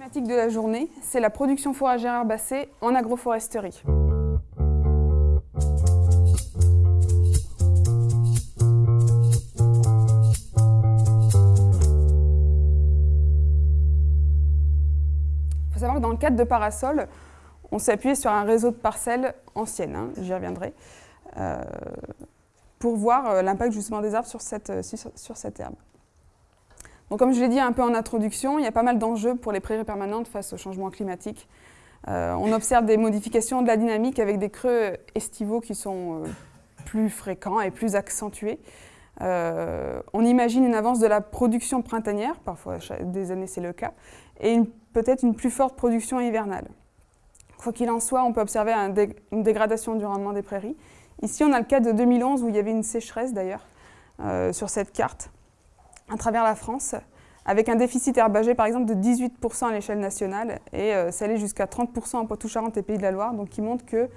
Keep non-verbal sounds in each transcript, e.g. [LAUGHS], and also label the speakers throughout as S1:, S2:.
S1: Thématique de la journée, c'est la production fourragère herbacée en agroforesterie. Il faut savoir que dans le cadre de Parasol, on s'est appuyé sur un réseau de parcelles anciennes, hein, j'y reviendrai, euh, pour voir euh, l'impact justement des arbres sur cette, euh, sur cette herbe. Comme je l'ai dit un peu en introduction, il y a pas mal d'enjeux pour les prairies permanentes face au changement climatique. on observe des modifications de la dynamique avec des creux estivaux qui sont plus fréquents et plus accentués. on imagine une avance de la production printanière, parfois des années c'est le cas, et peut-être une plus forte production hivernale. Quoi qu'il en soit, on peut observer une dégradation du rendement des prairies. Ici, on a le cas de 2011 où il y avait une sécheresse d'ailleurs euh, sur cette carte à travers la France, avec un déficit herbagé par exemple de 18% à l'échelle nationale et euh, ça allait jusqu'à 30% en Poitou-Charentes et Pays de la Loire, donc qui montre que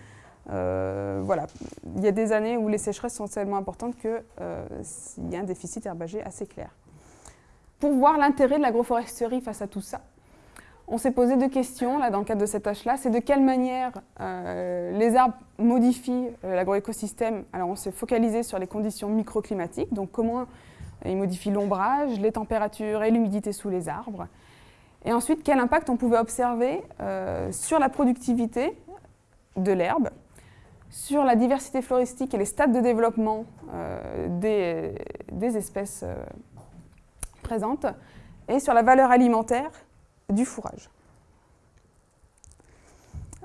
S1: euh, voilà, il y a des années où les sécheresses sont tellement importantes qu'il y a un déficit herbagé assez clair. Pour voir l'intérêt de l'agroforesterie face à tout ça, on s'est posé deux questions là, dans le cadre de cette tâche-là. C'est de quelle manière euh, les arbres modifient euh, l'agroécosystème. Alors on s'est focalisé sur les conditions microclimatiques, donc comment ils modifient l'ombrage, les températures et l'humidité sous les arbres. Et ensuite, quel impact on pouvait observer euh, sur la productivité de l'herbe, sur la diversité floristique et les stades de développement des, des, espèces présentes, et sur la valeur alimentaire du fourrage?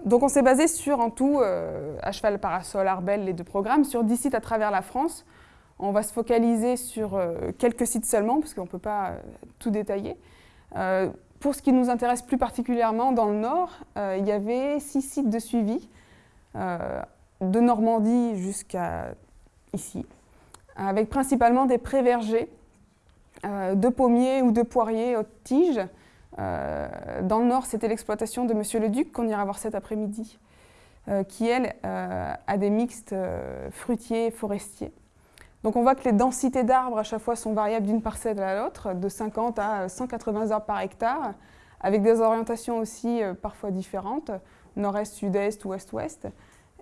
S1: Donc on s'est basé sur, en tout, euh, à cheval, parasol, arbel, les deux programmes, sur 10 sites à travers la France. On va se focaliser sur euh, quelques sites seulement, parce qu'on ne peut pas euh, tout détailler. pour ce qui nous intéresse plus particulièrement, dans le Nord, il y avait six sites de suivi, de Normandie jusqu'à ici, avec principalement des pré-vergers, de pommiers ou de poiriers haute tige, euh, dans le nord, c'était l'exploitation de Monsieur le Duc, qu'on ira voir cet après-midi, euh, qui, elle, euh, a des mixtes fruitiers et forestiers. Donc on voit que les densités d'arbres à chaque fois sont variables d'une parcelle à l'autre, de 50 à 180 arbres par hectare, avec des orientations aussi parfois différentes, nord-est, sud-est, ouest-ouest,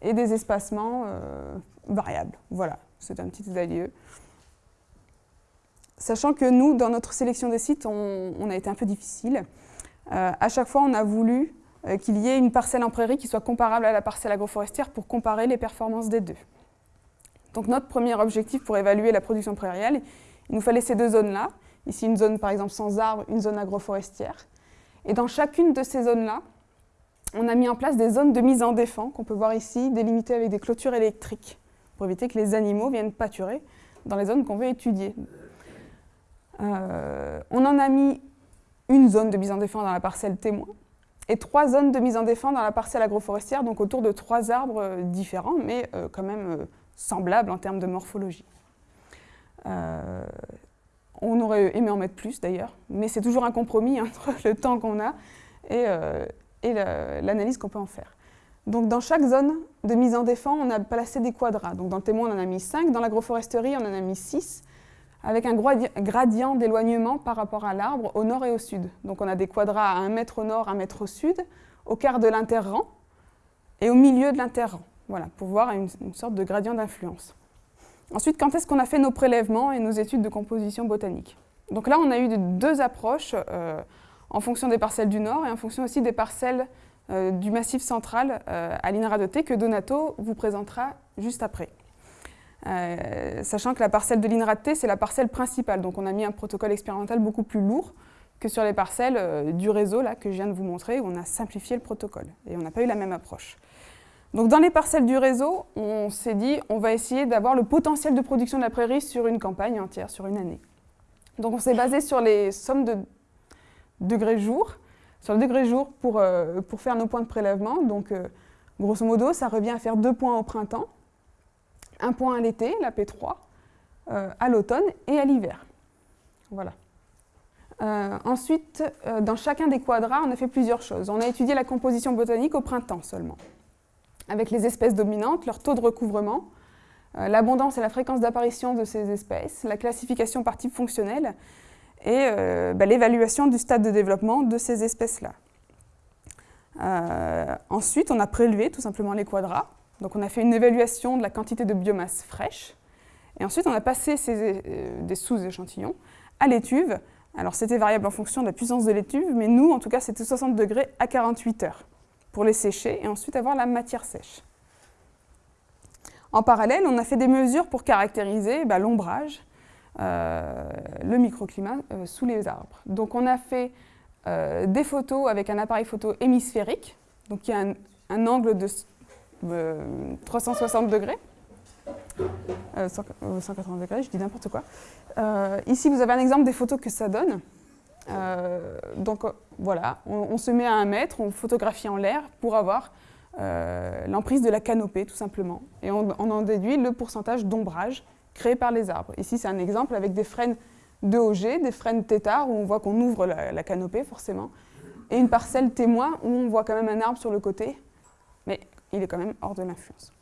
S1: et des espacements variables. Voilà, c'est un petit état. Sachant que nous, dans notre sélection des sites, on, a été un peu difficile. Euh, à chaque fois, on a voulu euh, qu'il y ait une parcelle en prairie qui soit comparable à la parcelle agroforestière pour comparer les performances des deux. Donc notre premier objectif pour évaluer la production prairiale, il nous fallait ces deux zones-là. Ici, une zone par exemple sans arbres, une zone agroforestière. Et dans chacune de ces zones-là, on a mis en place des zones de mise en défense qu'on peut voir ici, délimitées avec des clôtures électriques, pour éviter que les animaux viennent pâturer dans les zones qu'on veut étudier. Euh, on en a mis une zone de mise en défense dans la parcelle témoin et trois zones de mise en défense dans la parcelle agroforestière, donc autour de trois arbres euh, différents, mais euh, quand même semblables en termes de morphologie. on aurait aimé en mettre plus d'ailleurs, mais c'est toujours un compromis [LAUGHS] entre le temps qu'on a et, et l'analyse qu'on peut en faire. Donc dans chaque zone de mise en défense, on a placé des quadras. Donc dans le témoin, on en a mis 5, dans l'agroforesterie, on en a mis 6, avec un gradient d'éloignement par rapport à l'arbre au nord et au sud. Donc on a des quadrats à 1 mètre au nord, 1 mètre au sud, au quart de l'interrang et au milieu de l'interrang, voilà, pour voir une, sorte de gradient d'influence. Ensuite, quand est-ce qu'on a fait nos prélèvements et nos études de composition botanique? Donc là, on a eu deux approches euh, en fonction des parcelles du nord et en fonction aussi des parcelles euh, du massif central euh, à l'INRA de T que Donato vous présentera juste après. Sachant que la parcelle de l'INRAT-T, c'est la parcelle principale. Donc on a mis un protocole expérimental beaucoup plus lourd que sur les parcelles du réseau là, que je viens de vous montrer, où on a simplifié le protocole. Et on n'a pas eu la même approche. Donc dans les parcelles du réseau, on s'est dit on va essayer d'avoir le potentiel de production de la prairie sur une campagne entière, sur une année. Donc on s'est basé sur les sommes de degrés-jour, sur le degré-jour pour, euh, pour faire nos points de prélèvement. Donc grosso modo, ça revient à faire deux points au printemps, un point à l'été, la P3, euh, à l'automne et à l'hiver. Voilà. Euh, ensuite, euh, dans chacun des quadras, on a fait plusieurs choses. On a étudié la composition botanique au printemps seulement, avec les espèces dominantes, leur taux de recouvrement, l'abondance et la fréquence d'apparition de ces espèces, la classification par type fonctionnel et bah, l'évaluation du stade de développement de ces espèces-là. ensuite, on a prélevé tout simplement les quadras. Donc on a fait une évaluation de la quantité de biomasse fraîche. Et ensuite, on a passé des sous-échantillons à l'étuve. Alors c'était variable en fonction de la puissance de l'étuve, mais nous, en tout cas, c'était 60 degrés à 48 heures pour les sécher et ensuite avoir la matière sèche. En parallèle, on a fait des mesures pour caractériser bah, l'ombrage, euh, le microclimat euh, sous les arbres. Donc on a fait euh, des photos avec un appareil photo hémisphérique, donc qui a un, angle de 360 degrés. 180 degrés, je dis n'importe quoi. ici, vous avez un exemple des photos que ça donne. Donc voilà, on, se met à un mètre, on photographie en l'air pour avoir euh, l'emprise de la canopée, tout simplement. Et on, en déduit le pourcentage d'ombrage créé par les arbres. Ici, c'est un exemple avec des frênes de OG, des frênes tétard, où on voit qu'on ouvre la, canopée, forcément, et une parcelle témoin, où on voit quand même un arbre sur le côté, mais il est quand même hors de l'influence.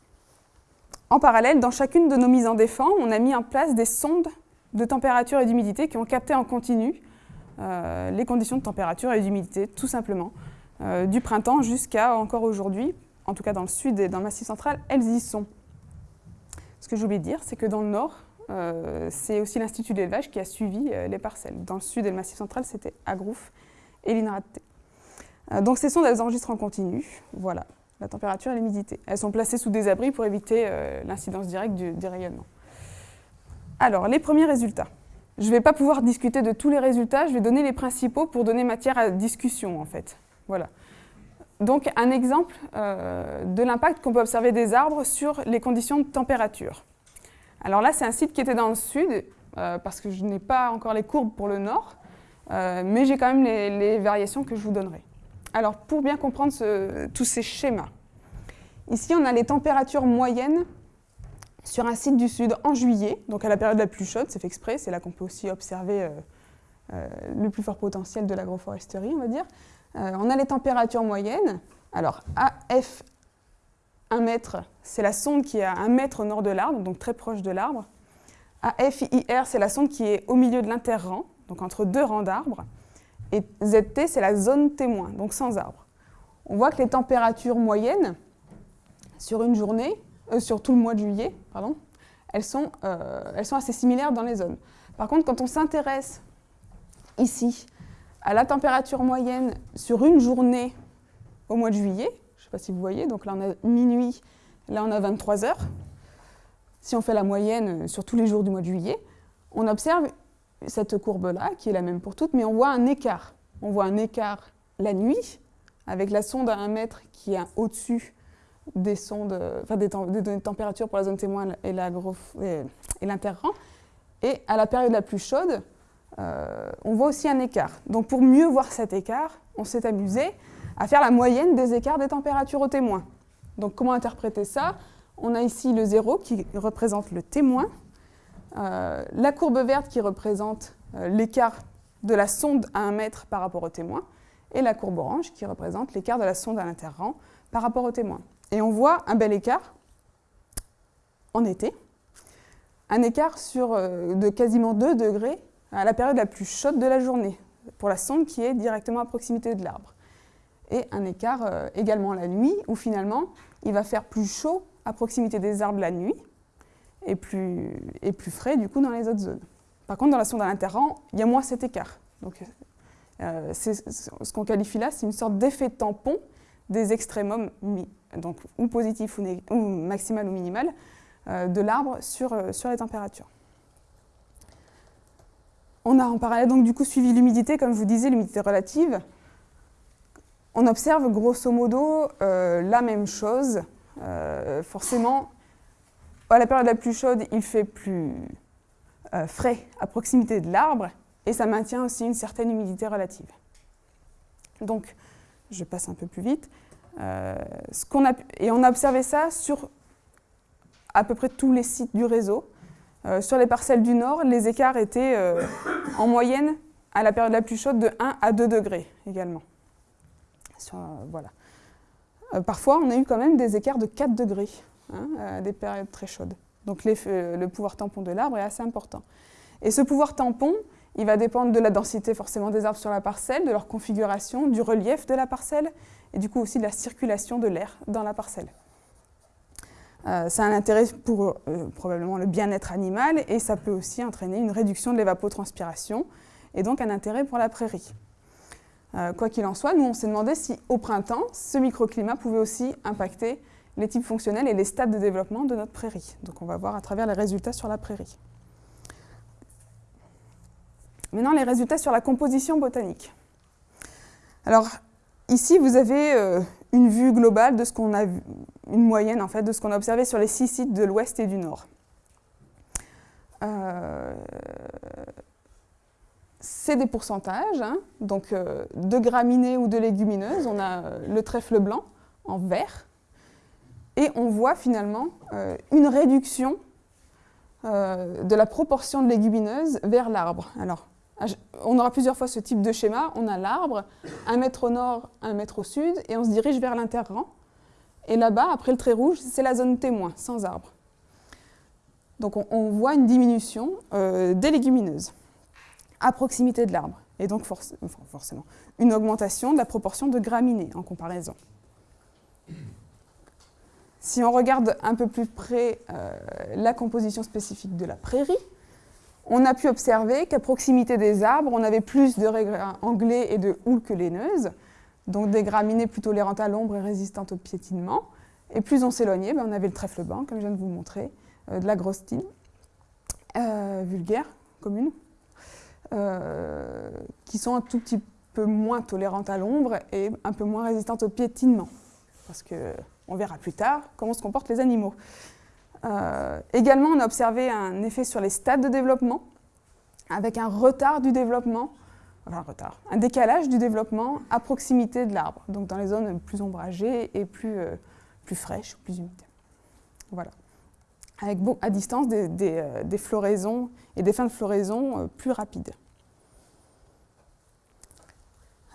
S1: En parallèle, dans chacune de nos mises en défense, on a mis en place des sondes de température et d'humidité qui ont capté en continu euh, les conditions de température et d'humidité, tout simplement, euh, du printemps jusqu'à encore aujourd'hui, en tout cas dans le sud et dans le Massif central, elles y sont. Ce que j'ai oublié de dire, c'est que dans le nord, euh, c'est aussi l'Institut d'élevage qui a suivi euh, les parcelles. Dans le sud et le Massif central, c'était Agrouf et l'INRAT. Euh, donc ces sondes, elles enregistrent en continu, voilà, la température et l'humidité. Elles sont placées sous des abris pour éviter l'incidence directe du, du rayonnement. Alors, les premiers résultats. Je ne vais pas pouvoir discuter de tous les résultats, je vais donner les principaux pour donner matière à discussion, en fait. Voilà. Donc un exemple euh, de l'impact qu'on peut observer des arbres sur les conditions de température. Alors là, c'est un site qui était dans le sud, euh, parce que je n'ai pas encore les courbes pour le nord, euh, mais j'ai quand même les, variations que je vous donnerai. Alors pour bien comprendre tous ces schémas, ici on a les températures moyennes sur un site du sud en juillet, donc à la période la plus chaude, c'est fait exprès, c'est là qu'on peut aussi observer le plus fort potentiel de l'agroforesterie, on va dire. Euh, on a les températures moyennes. Alors, AF 1 mètre, c'est la sonde qui est à 1 mètre au nord de l'arbre, donc très proche de l'arbre. AFIR, c'est la sonde qui est au milieu de l'interrang, donc entre deux rangs d'arbres. Et ZT, c'est la zone témoin, donc sans arbre. On voit que les températures moyennes sur une journée, euh, sur tout le mois de juillet, pardon, elles sont, euh, elles sont assez similaires dans les zones. Par contre, quand on s'intéresse ici à la température moyenne sur une journée au mois de juillet, je ne sais pas si vous voyez, donc là on a minuit, là on a 23 heures. Si on fait la moyenne sur tous les jours du mois de juillet, on observe cette courbe-là, qui est la même pour toutes, mais on voit un écart. On voit un écart la nuit, avec la sonde à 1 mètre qui est au-dessus des sondes, enfin des, données de température pour la zone témoin et l'interrang. Et à la période la plus chaude, euh, on voit aussi un écart. Donc pour mieux voir cet écart, on s'est amusé à faire la moyenne des écarts des températures au témoin. Donc comment interpréter ça? On a ici le zéro qui représente le témoin, euh, la courbe verte qui représente euh, l'écart de la sonde à 1 mètre par rapport au témoin, et la courbe orange qui représente l'écart de la sonde à l'interrang par rapport au témoin. Et on voit un bel écart en été, un écart sur, de quasiment 2 degrés à la période la plus chaude de la journée, pour la sonde qui est directement à proximité de l'arbre. Et un écart euh, également la nuit, où finalement, il va faire plus chaud à proximité des arbres la nuit, et plus, et plus frais du coup dans les autres zones. Par contre, dans la sonde à l'interrang, il y a moins cet écart. Donc, euh, ce qu'on qualifie là, c'est une sorte d'effet tampon des extrémums, donc ou positif ou, maximal ou minimal, euh, de l'arbre sur, sur les températures. On a en parallèle donc du coup suivi l'humidité, comme je vous disais, l'humidité relative. On observe grosso modo euh, la même chose. Euh, forcément, à la période la plus chaude, il fait plus euh, frais à proximité de l'arbre et ça maintient aussi une certaine humidité relative. Donc, je passe un peu plus vite. A, et on a observé ça sur à peu près tous les sites du réseau. Euh, sur les parcelles du nord, les écarts étaient euh, en moyenne, à la période la plus chaude, de 1 à 2 degrés également. Euh, voilà. parfois, on a eu quand même des écarts de 4 degrés, hein, à des périodes très chaudes. Donc le pouvoir tampon de l'arbre est assez important. Et ce pouvoir tampon, Il va dépendre de la densité forcément des arbres sur la parcelle, de leur configuration, du relief de la parcelle, et du coup aussi de la circulation de l'air dans la parcelle. Euh, ça a un intérêt pour euh, probablement le bien-être animal et ça peut aussi entraîner une réduction de l'évapotranspiration et donc un intérêt pour la prairie. Euh, quoi qu'il en soit, nous on s'est demandé si au printemps, ce microclimat pouvait aussi impacter les types fonctionnels et les stades de développement de notre prairie. Donc on va voir à travers les résultats sur la prairie. Maintenant, les résultats sur la composition botanique. Alors, ici, vous avez une vue globale de ce qu'on a une moyenne en fait de ce qu'on a observé sur les six sites de l'ouest et du nord. Euh, c'est des pourcentages, hein. donc euh, de graminées ou de légumineuses, on a euh, le trèfle blanc en vert, et on voit finalement une réduction de la proportion de légumineuses vers l'arbre. Alors, on aura plusieurs fois ce type de schéma. On a l'arbre, un mètre au nord, un mètre au sud, et on se dirige vers l'interrang. Et là-bas, après le trait rouge, c'est la zone témoin, sans arbre. Donc on, voit une diminution euh, des légumineuses à proximité de l'arbre. Et donc forcément, une augmentation de la proportion de graminées en comparaison. Si on regarde un peu plus près euh, la composition spécifique de la prairie, on a pu observer qu'à proximité des arbres, on avait plus de anglais et de houles que laineuses, donc des graminées plus tolérantes à l'ombre et résistantes au piétinement. Et plus on s'éloignait, ben, on avait le trèfle blanc, comme je viens de vous montrer, euh, de la grosse tine, euh, vulgaire, commune, euh, qui sont un tout petit peu moins tolérantes à l'ombre et un peu moins résistantes au piétinement. Parce qu'on verra plus tard comment se comportent les animaux. Euh, également, on a observé un effet sur les stades de développement, avec un retard du développement, enfin un retard, un décalage du développement à proximité de l'arbre, donc dans les zones plus ombragées et plus, euh, plus fraîches, plus humides. Voilà. Avec à distance euh, des, floraisons et des fins de floraison plus rapides.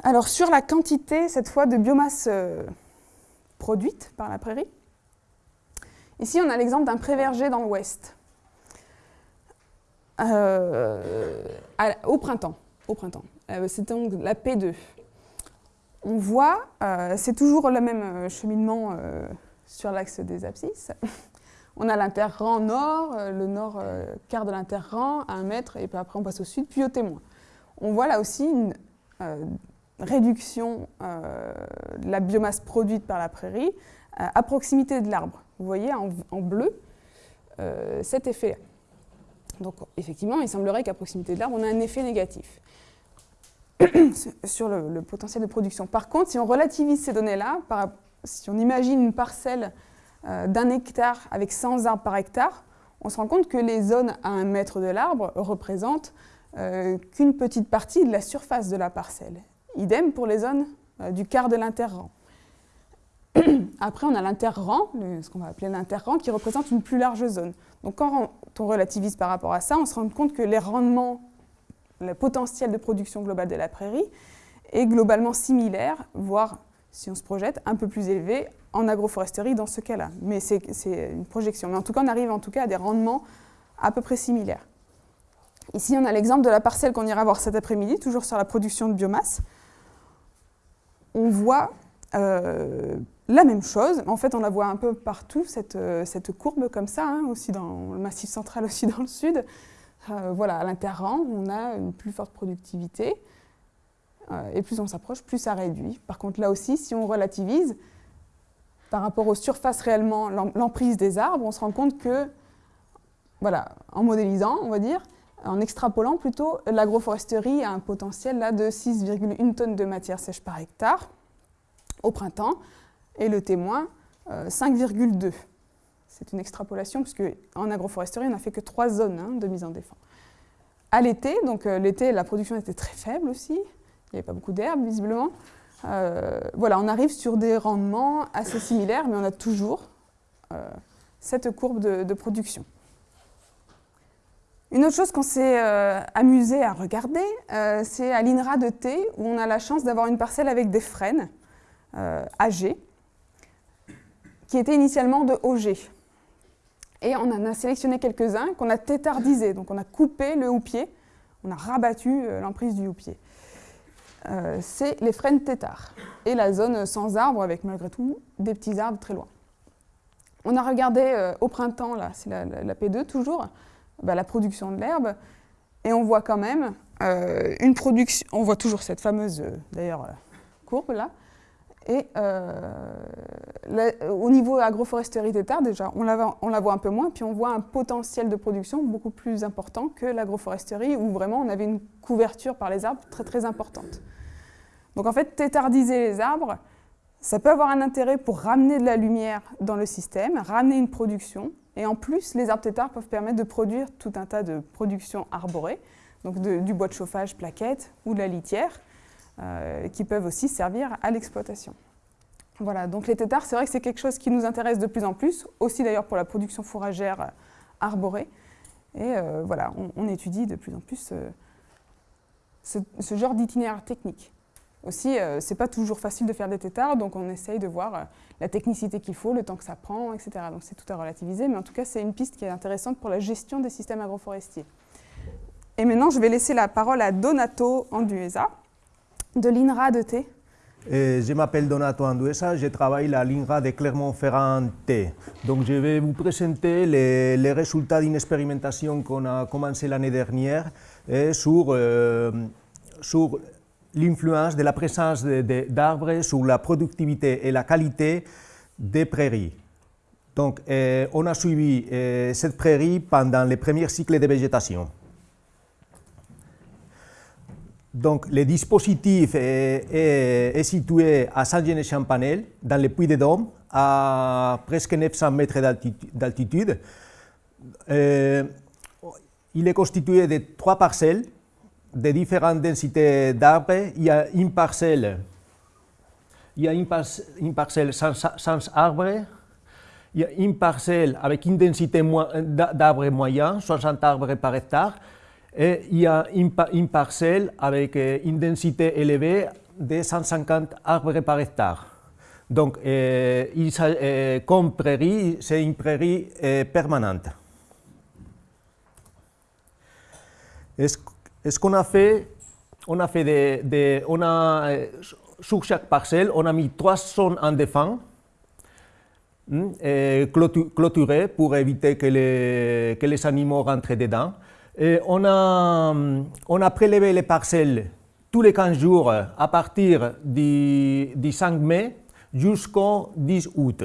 S1: Alors sur la quantité, cette fois, de biomasse produite par la prairie, Ici, on a l'exemple d'un pré-verger dans l'ouest. Euh, au printemps. Au printemps. Euh, c'est donc la P2. On voit, euh, c'est toujours le même cheminement sur l'axe des abscisses. On a l'interrang nord, le nord quart de l'interrang à un mètre, et puis après on passe au sud, puis au témoin. On voit là aussi une réduction de la biomasse produite par la prairie à proximité de l'arbre. Vous voyez en, bleu euh, cet effet. Donc effectivement, il semblerait qu'à proximité de l'arbre, on a un effet négatif [COUGHS] sur le, potentiel de production. Par contre, si on relativise ces données-là, si on imagine une parcelle euh, d'un hectare avec 100 arbres par hectare, on se rend compte que les zones à un mètre de l'arbre représentent euh, qu'une petite partie de la surface de la parcelle. Idem pour les zones du quart de l'interrang. [CLEARS THROAT] Après, on a l'interrang, ce qu'on va appeler l'interrang, qui représente une plus large zone. Donc quand on relativise par rapport à ça, on se rend compte que les rendements, le potentiel de production globale de la prairie est globalement similaire, voire, si on se projette, un peu plus élevé en agroforesterie dans ce cas-là. Mais c'est une projection. Mais en tout cas, on arrive en tout cas à des rendements à peu près similaires. Ici, on a l'exemple de la parcelle qu'on ira voir cet après-midi, toujours sur la production de biomasse. On voit euh, la même chose, en fait on la voit un peu partout, cette, euh, courbe comme ça, hein, aussi dans le massif central, [LAUGHS] aussi dans le sud. Euh, voilà, à l'interrang, on a une plus forte productivité, et plus on s'approche, plus ça réduit. Par contre là aussi, si on relativise, par rapport aux surfaces réellement, l'emprise des arbres, on se rend compte que, voilà, en modélisant, on va dire, en extrapolant plutôt, l'agroforesterie a un potentiel là de 6,1 tonnes de matière sèche par hectare, au printemps, et le témoin 5,2. Euh, C'est une extrapolation, puisque en agroforesterie, on n'a fait que trois zones hein, de mise en défense. À l'été, donc euh, l'été, la production était très faible aussi, il n'y avait pas beaucoup d'herbes visiblement. Euh, voilà, on arrive sur des rendements assez similaires, mais on a toujours cette courbe de, production. Une autre chose qu'on s'est amusé à regarder, c'est à l'INRA de Thé, où on a la chance d'avoir une parcelle avec des frênes. Euh, âgé, qui était initialement de OG. Et on en a sélectionné quelques-uns qu'on a tétardisés, donc on a coupé le houppier On a rabattu l'emprise du houppier. c'est les frênes têtards et la zone sans arbres avec malgré tout des petits arbres très loin. On a regardé au printemps, là, c'est la, P2 toujours, bah, la production de l'herbe et on voit quand même une production, on voit toujours cette fameuse, d'ailleurs, courbe là, et euh, au niveau agroforesterie terres, déjà, on la, voit un peu moins, puis on voit un potentiel de production beaucoup plus important que l'agroforesterie, où vraiment on avait une couverture par les arbres très très importante. Donc en fait, tétardiser les arbres, ça peut avoir un intérêt pour ramener de la lumière dans le système, ramener une production, et en plus, les arbres tétards peuvent permettre de produire tout un tas de productions arborées, donc du bois de chauffage plaquette ou de la litière, qui peuvent aussi servir à l'exploitation. Voilà, donc les têtards, c'est vrai que c'est quelque chose qui nous intéresse de plus en plus, aussi d'ailleurs pour la production fourragère euh, arborée. Et euh, voilà, on, étudie de plus en plus ce, genre d'itinéraire technique. Aussi, ce c'est pas toujours facile de faire des têtards, donc on essaye de voir la technicité qu'il faut, le temps que ça prend, etc. Donc c'est tout à relativiser, mais en tout cas, c'est une piste qui est intéressante pour la gestion des systèmes agroforestiers. Et maintenant, je vais laisser la parole à Donato Anduesa, de l'INRA de T
S2: je m'appelle Donato Anduesa, je travaille à l'INRA de Clermont-Ferrand T. Donc je vais vous présenter les, résultats d'une expérimentation qu'on a commencé l'année dernière sur, euh, sur l'influence de la présence d'arbres sur la productivité et la qualité des prairies. Donc on a suivi euh, cette prairie pendant les premiers cycles de végétation. Donc, le dispositif est, situé à Saint-Genès-Champanel, dans le Puy-de-Dôme, à presque 900 mètres d'altitude. Euh, il est constitué de trois parcelles de différentes densités d'arbres. Il y a une parcelle, il y a une, parcelle sans, arbres, il y a une parcelle avec une densité d'arbres moyen, 60 arbres par hectare, et il y a une, parcelle avec une densité élevée de 150 arbres par hectare. Donc, euh, euh, comme prairie, c'est une prairie permanente. ce qu'on a fait, on a fait sur chaque parcelle, on a mis trois zones en défense, hmm, clôturées pour éviter que les animaux rentrent dedans on, a, prélevé les parcelles tous les 15 jours à partir du, 5 mai jusqu'au 10 août.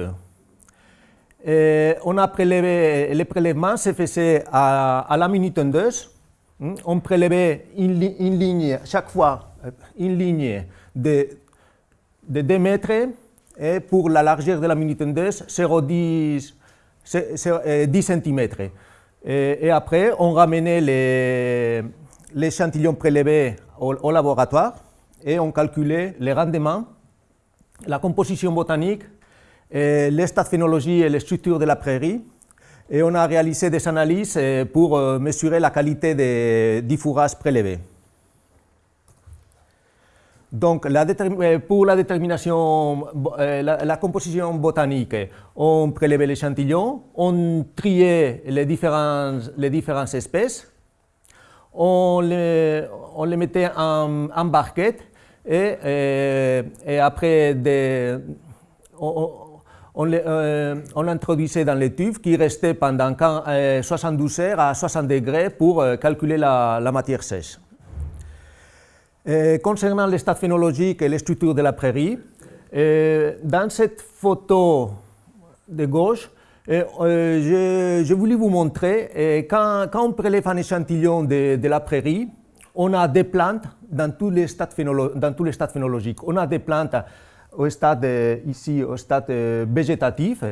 S2: on a prélevé, les prélèvements se faisaient à, la minute tondeuse. Hmm? On prélevait une, ligne, chaque fois, une ligne de, de 2 mètres et pour la largeur de la minute tondeuse, 0,10 10 cm. Et, après, on ramenait les, l'échantillon prélevé au, laboratoire et on calculait les rendements, la composition botanique, l'état phénologie et les structures de la prairie. Et on a réalisé des analyses euh, pour euh, mesurer la qualité des, du fourrage prélevé. Donc, euh, pour la détermination, euh, la, composition botanique, on prélevait l'échantillon, on triait les, différentes espèces, on les, mettait en, barquette et, euh, après on, l'introduisait dans les tubes qui restaient pendant 72 heures à 60 degrés pour calculer la matière sèche. Euh, concernant l'état phénologique et les structures de la prairie, euh, dans cette photo de gauche, euh, je, voulais vous montrer, quand, quand, on prélève un échantillon de, la prairie, on a des plantes dans tous les stades, phénologiques. On a des plantes au stade, végétatif.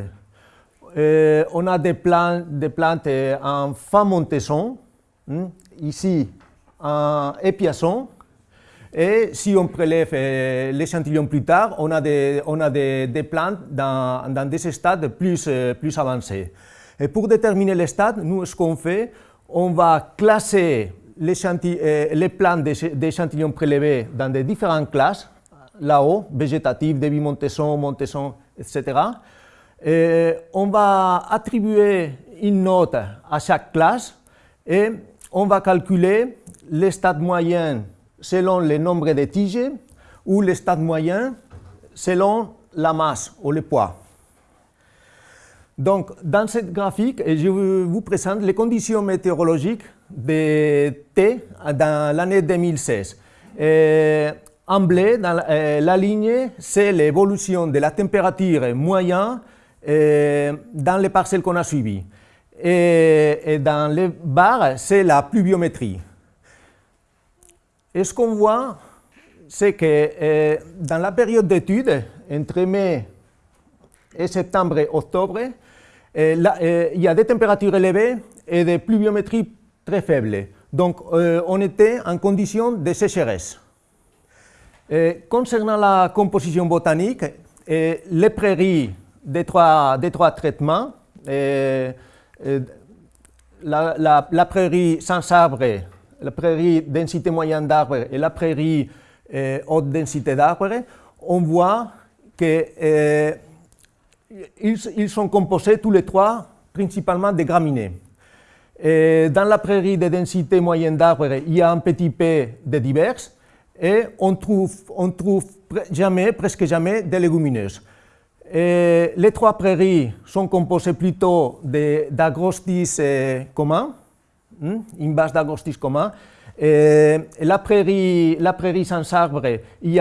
S2: on a des plantes, des plantes en fin montaison, hmm, ici en épiasson, et si on prélève euh, l'échantillon plus tard, on a des, on a des, des plantes dans, dans, des stades plus, euh, plus avancés. Et pour déterminer les stades, nous, ce qu'on fait, on va classer euh, les plantes d'échantillons prélevés dans des différentes classes, là-haut, végétatif, début Montesson, Montesson, etc. Et on va attribuer une note à chaque classe et on va calculer les stades moyens selon le nombre de tiges ou les stades moyens selon la masse ou le poids. Donc, dans cette graphique, je vous présente les conditions météorologiques de T dans l'année 2016. en bleu, dans la, la ligne, c'est l'évolution de la température moyenne dans les parcelles qu'on a suivies. Et, dans les barres, c'est la pluviométrie. Et ce qu'on voit, c'est que dans la période d'étude, entre mai et septembre et octobre, il y a des températures élevées et des pluviométries très faibles. Donc, on était en condition de sécheresse. concernant la composition botanique, les prairies des trois, des trois traitements, la, la, prairie sans arbre, la prairie densité moyenne d'arbres et la prairie haute densité d'arbres, on voit qu'ils ils sont composés tous les trois principalement de graminées. Et dans la prairie de densité moyenne d'arbres, il y a un petit peu de divers et on trouve, on trouve jamais, presque jamais de légumineuses. Les trois prairies sont composées plutôt d'agrostis communs, une base d'agrostis communs. Et la prairie, la prairie sans arbre, il y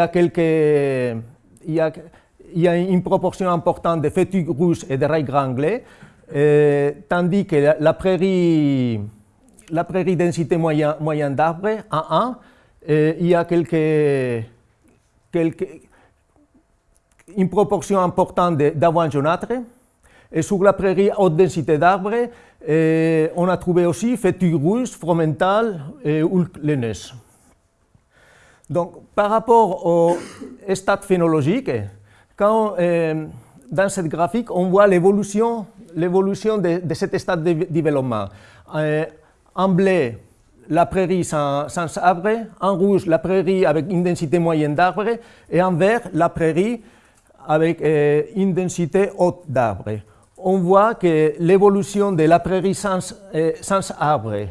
S2: a une proportion importante de feuilles rouges et de rails granglés, tandis que la, prairie, la prairie densité moyenne moyen d'arbres, en 1, il y a une proportion importante d'avoine jaunâtre. Et sur la prairie haute densité d'arbres, on a trouvé aussi feuilles rouges, fromentales et laineuses. Donc, par rapport au stade phénologique, euh, dans cette graphique, on voit l'évolution de, cet stade de développement. Euh, en bleu, la prairie sans, arbres, en rouge, la prairie avec une densité moyenne d'arbres, et en vert, la prairie avec euh, une densité haute d'arbres. On voit que l'évolution de la prairie sans, sans arbres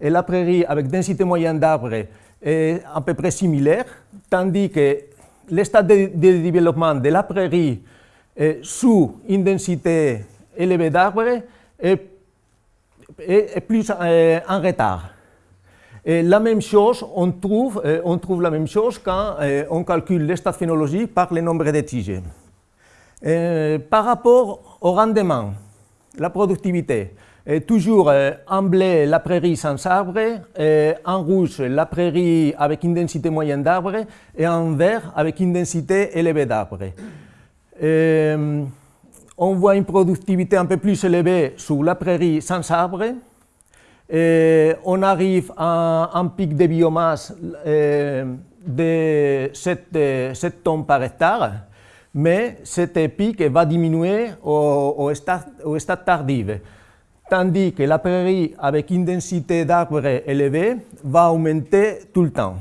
S2: et la prairie avec densité moyenne d'arbres est à peu près similaire, tandis que l'état de, développement de la prairie sous une densité élevée d'arbres est, plus euh, en retard. Et la même chose, on trouve, euh, la même chose quand euh, on calcule l'état phénologique par le nombre de tiges. Par rapport au rendement, la productivité, toujours euh, en bleu la prairie sans arbre, en rouge la prairie avec une densité moyenne d'arbres et en vert avec une densité élevée d'arbres. on voit une productivité un peu plus élevée sur la prairie sans arbre. on arrive à un pic de biomasse de 7, 7, tonnes par hectare, mais cet pic va diminuer au, au, stade, au tandis que la prairie avec une densité d'arbres élevée va augmenter tout le temps.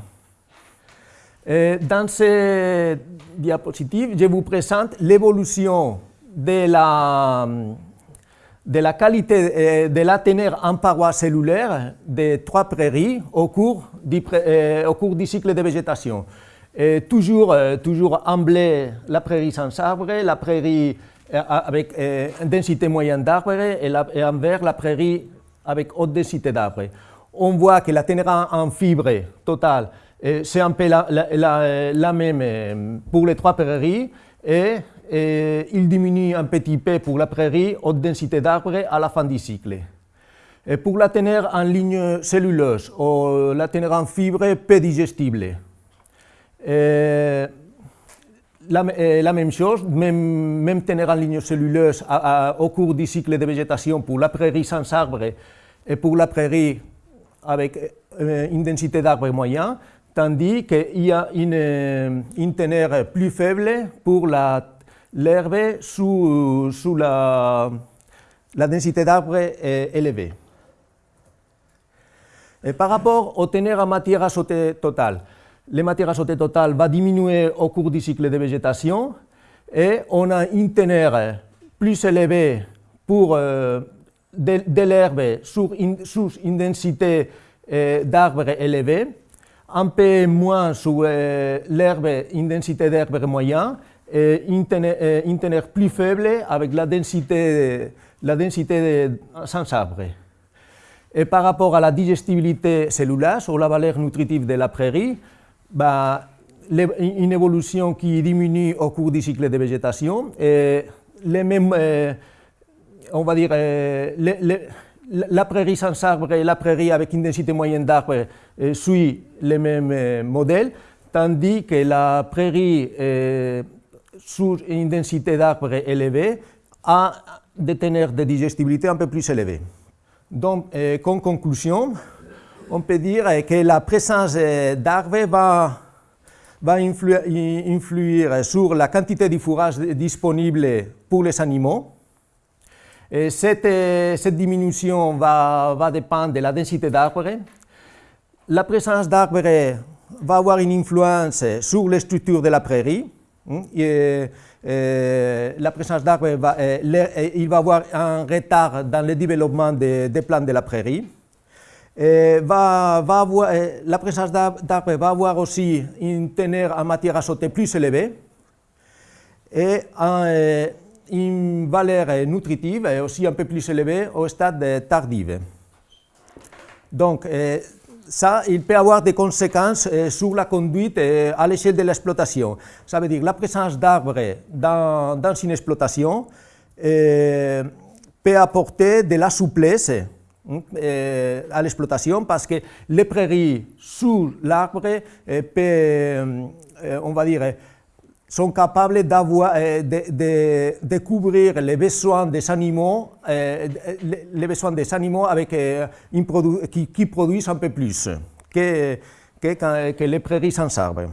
S2: dans cette diapositive, je vous présente l'évolution de la, qualité de la teneur en parois cellulaire des trois prairies au cours du, au cours du cycle de végétation. Toujours, toujours en bleu, la prairie sans arbre, la prairie euh, avec euh, une densité moyenne d'arbres et, et, en vert la prairie avec haute densité d'arbres. On voit que la teneur en, fibre totale, euh, c'est un peu la, même pour les trois prairies et, il diminue un petit peu pour la prairie haute densité d'arbres à la fin du cycle. Et pour la teneur en ligne celluleuse ou la teneur en fibre peu digestible, la, la, même chose, même, même tenir en ligne celluleuse au cours du cycle de végétation pour la prairie sans arbre et pour la prairie avec euh, une densité d'arbres moyen, tandis qu'il y a une, une teneur plus faible pour l'herbe sous, la, densité d'arbres élevée. Et par rapport au teneur en matière azotée totale, les matières azotées totales va diminuer au cours du cycle de végétation et on a une teneur plus élevée pour euh, de, l'herbe sous une, densité d'arbres élevés, un peu moins sur l'herbe, une densité d'herbe moyen, et une teneur, plus faible avec la densité, la densité sans arbre. Et par rapport à la digestibilité cellulaire, sur la valeur nutritive de la prairie, une évolution qui diminue au cours du cycle de végétation. Et les mêmes, euh, on va dire, euh, la prairie sans arbre et la prairie avec une densité moyenne d'arbres euh, suit les mêmes modèles, tandis que la prairie sous une densité d'arbres élevée a des teneurs de digestibilité un peu plus élevées. Donc, comme conclusion, on peut dire que la présence d'arbres va va influer, sur la quantité de fourrage disponible pour les animaux. Et cette, cette, diminution va, dépendre de la densité d'arbres. La présence d'arbres va avoir une influence sur les structures de la prairie. Et, la présence d'arbres, va, il va avoir un retard dans le développement des, des plantes de la prairie la présence d'arbres va avoir aussi une teneur en matière azotée plus élevée et une valeur nutritive aussi un peu plus élevée au stade tardif. Donc, ça, il peut avoir des conséquences sur la conduite à l'échelle de l'exploitation. Ça veut dire la présence d'arbres dans, une exploitation peut apporter de la souplesse à l'exploitation parce que les prairies sous l'arbre euh, euh, on va dire, sont capables de, couvrir les besoins des animaux, les besoins des animaux avec qui, produisent un peu plus que, les prairies sans arbre.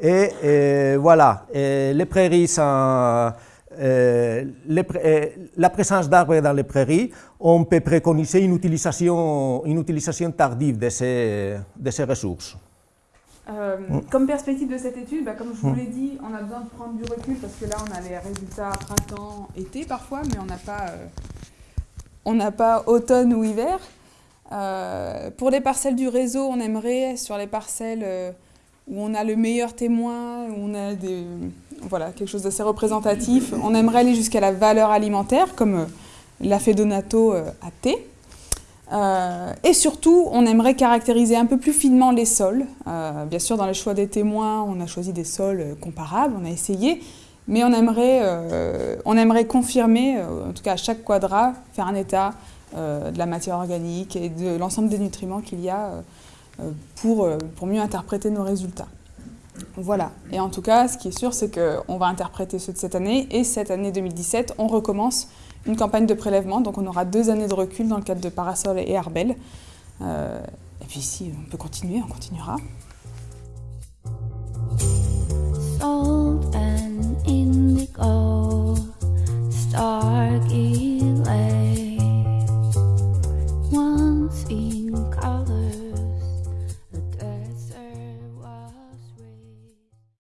S2: Et, voilà, les prairies sans euh, euh, la présence d'arbres dans les prairies, on peut préconiser une utilisation, une utilisation tardive de ces, de ces ressources.
S1: Euh, comme perspective de cette étude, bah, comme je vous l'ai dit, on a besoin de prendre du recul parce que là, on a les résultats printemps-été parfois, mais on n'a pas, on n'a pas automne ou hiver. pour les parcelles du réseau, on aimerait, sur les parcelles où on a le meilleur témoin, où on a des, voilà, quelque chose d'assez représentatif. On aimerait aller jusqu'à la valeur alimentaire, comme euh, l'a fait Donato euh, à thé. Euh, et surtout, on aimerait caractériser un peu plus finement les sols. bien sûr, dans les choix des témoins, on a choisi des sols comparables, on a essayé, mais on aimerait, on aimerait confirmer, en tout cas à chaque quadrat, faire un état de la matière organique et de l'ensemble des nutriments qu'il y a pour, pour mieux interpréter nos résultats. Voilà. Et en tout cas, ce qui est sûr, c'est qu'on va interpréter ceux de cette année. Et cette année 2017, on recommence une campagne de prélèvement. Donc on aura deux années de recul dans le cadre de Parasol et Arbel. Euh, et puis si on peut continuer, on continuera.